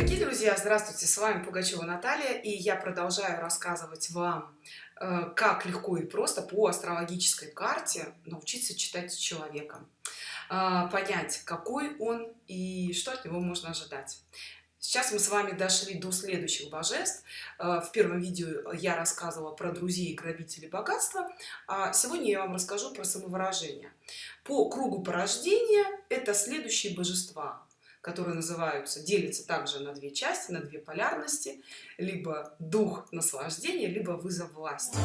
Дорогие друзья, здравствуйте, с вами Пугачева Наталья, и я продолжаю рассказывать вам, э, как легко и просто по астрологической карте научиться читать человека, э, понять, какой он и что от него можно ожидать. Сейчас мы с вами дошли до следующих божеств. Э, в первом видео я рассказывала про друзей грабителей богатства, а сегодня я вам расскажу про самовыражение. По кругу порождения это следующие божества которые называются делятся также на две части на две полярности. Либо дух наслаждения либо вызов власти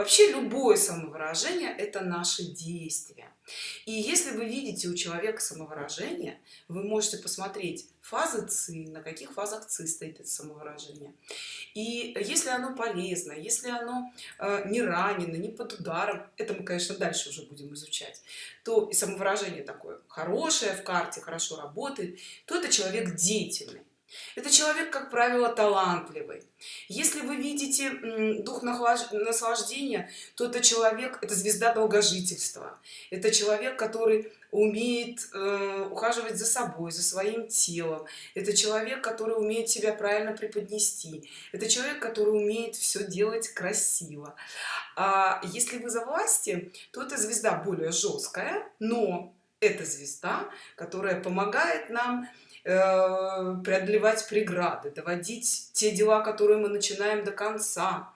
Вообще любое самовыражение – это наши действия. И если вы видите у человека самовыражение, вы можете посмотреть фазы ЦИ, на каких фазах ЦИ стоит это самовыражение. И если оно полезно, если оно э, не ранено, не под ударом, это мы, конечно, дальше уже будем изучать, то и самовыражение такое хорошее в карте, хорошо работает, то это человек деятельный. Это человек, как правило, талантливый. Если вы видите дух наслаждения, то это человек, это звезда долгожительства. Это человек, который умеет э, ухаживать за собой, за своим телом. Это человек, который умеет себя правильно преподнести. Это человек, который умеет все делать красиво. А если вы за власти, то это звезда более жесткая, но это звезда, которая помогает нам Э, преодолевать преграды доводить те дела которые мы начинаем до конца.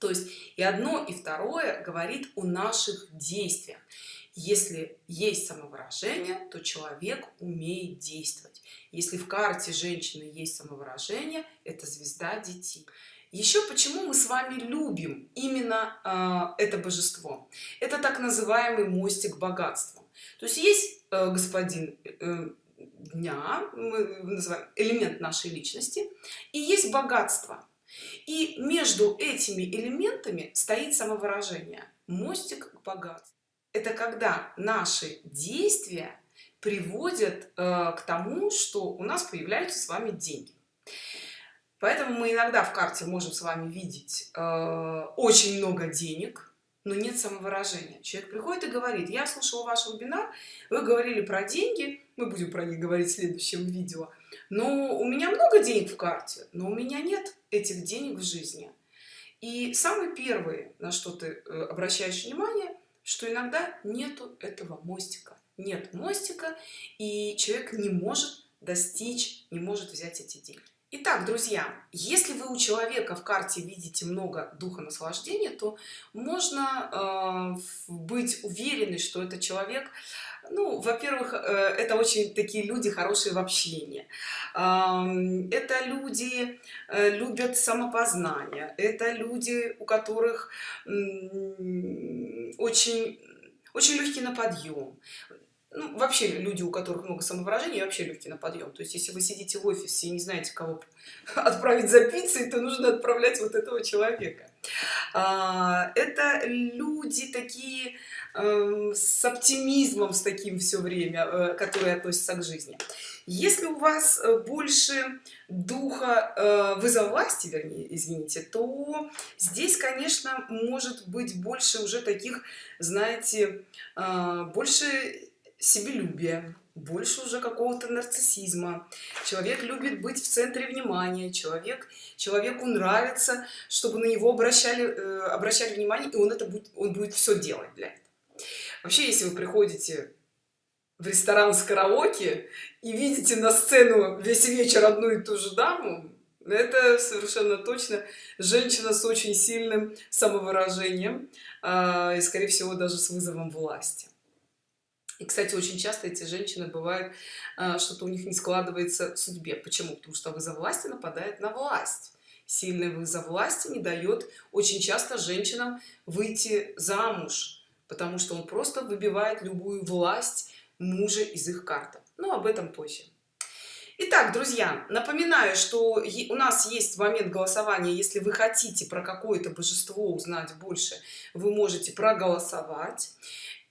То есть и одно и второе говорит о наших действиях. Если есть самовыражение то человек умеет действовать. Если в карте женщины есть самовыражение это звезда детей. Еще почему мы с вами любим именно э, это божество? Это так называемый мостик богатства. То есть есть э, господин э, дня мы называем элемент нашей личности и есть богатство. И между этими элементами стоит самовыражение мостик к богатству. Это когда наши действия приводят э, к тому что у нас появляются с вами деньги. Поэтому мы иногда в карте можем с вами видеть э, очень много денег но нет самовыражения. Человек приходит и говорит я слушал ваш вебинар вы говорили про деньги мы будем про них говорить в следующем видео. Но у меня много денег в карте но у меня нет этих денег в жизни. И самый первый на что ты э, обращаешь внимание что иногда нету этого мостика. Нет мостика и человек не может достичь не может взять эти деньги Итак, друзья, если вы у человека в карте видите много духа наслаждения, то можно э, быть уверены, что это человек, ну, во-первых, э, это очень такие люди хорошие в общении. Э, это люди э, любят самопознание, это люди, у которых э, очень очень легкий на подъем ну, вообще люди, у которых много самовыражений, вообще легкие на подъем. То есть, если вы сидите в офисе и не знаете, кого отправить за пиццей, то нужно отправлять вот этого человека. А, это люди такие эм, с оптимизмом, с таким все время, э, которые относятся к жизни. Если у вас э, больше духа э, вызова власти, вернее, извините, то здесь, конечно, может быть больше уже таких, знаете, больше себелюбия больше уже какого-то нарциссизма. Человек любит быть в центре внимания человек человеку нравится чтобы на него обращали э, обращали внимание и он это будет он будет все делать для этого. Вообще если вы приходите в ресторан с караоке и видите на сцену весь вечер одну и ту же даму это совершенно точно женщина с очень сильным самовыражением э, и скорее всего даже с вызовом власти и кстати очень часто эти женщины бывают а, что-то у них не складывается в судьбе. Почему? Потому что вызов власти нападает на власть. Сильный вызов власти не дает очень часто женщинам выйти замуж потому что он просто выбивает любую власть мужа из их карты. Но об этом позже. Итак, друзья, напоминаю, что у нас есть момент голосования. Если вы хотите про какое-то божество узнать больше, вы можете проголосовать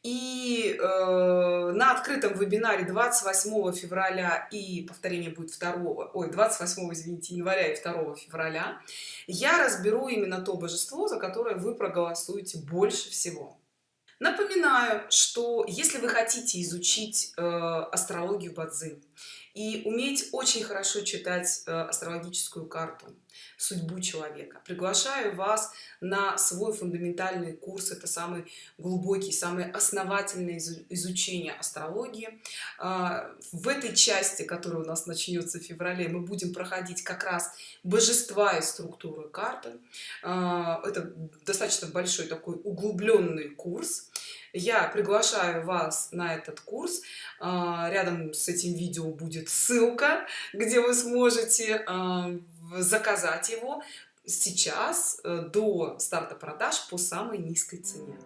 и э, на открытом вебинаре 28 февраля и повторение будет 2 ой 28 извините января и 2 февраля я разберу именно то божество за которое вы проголосуете больше всего. Напоминаю что если вы хотите изучить э, астрологию бадзи и уметь очень хорошо читать э, астрологическую карту судьбу человека. Приглашаю вас на свой фундаментальный курс. Это самый глубокий самый основательный изучение астрологии. А, в этой части которая у нас начнется в феврале мы будем проходить как раз божества и структуры карты. А, это достаточно большой такой углубленный курс я приглашаю вас на этот курс. А, рядом с этим видео будет ссылка где вы сможете заказать его. Сейчас э, до старта продаж по самой низкой цене